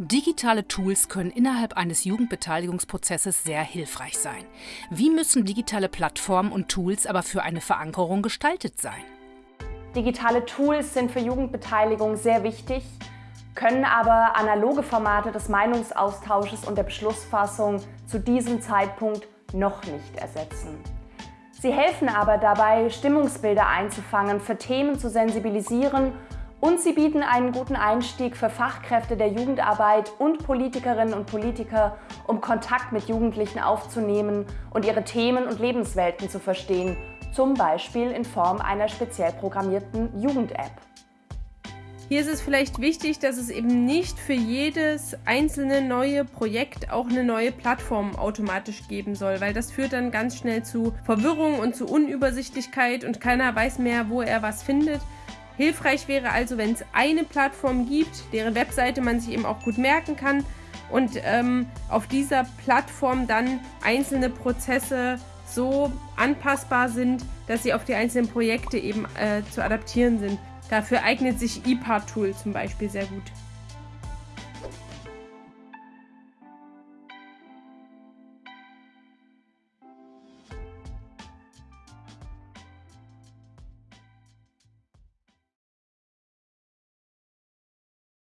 Digitale Tools können innerhalb eines Jugendbeteiligungsprozesses sehr hilfreich sein. Wie müssen digitale Plattformen und Tools aber für eine Verankerung gestaltet sein? Digitale Tools sind für Jugendbeteiligung sehr wichtig, können aber analoge Formate des Meinungsaustausches und der Beschlussfassung zu diesem Zeitpunkt noch nicht ersetzen. Sie helfen aber dabei, Stimmungsbilder einzufangen, für Themen zu sensibilisieren und sie bieten einen guten Einstieg für Fachkräfte der Jugendarbeit und Politikerinnen und Politiker, um Kontakt mit Jugendlichen aufzunehmen und ihre Themen und Lebenswelten zu verstehen, zum Beispiel in Form einer speziell programmierten Jugend-App. Hier ist es vielleicht wichtig, dass es eben nicht für jedes einzelne neue Projekt auch eine neue Plattform automatisch geben soll, weil das führt dann ganz schnell zu Verwirrung und zu Unübersichtlichkeit und keiner weiß mehr, wo er was findet. Hilfreich wäre also, wenn es eine Plattform gibt, deren Webseite man sich eben auch gut merken kann und ähm, auf dieser Plattform dann einzelne Prozesse so anpassbar sind, dass sie auf die einzelnen Projekte eben äh, zu adaptieren sind. Dafür eignet sich ePart-Tool zum Beispiel sehr gut.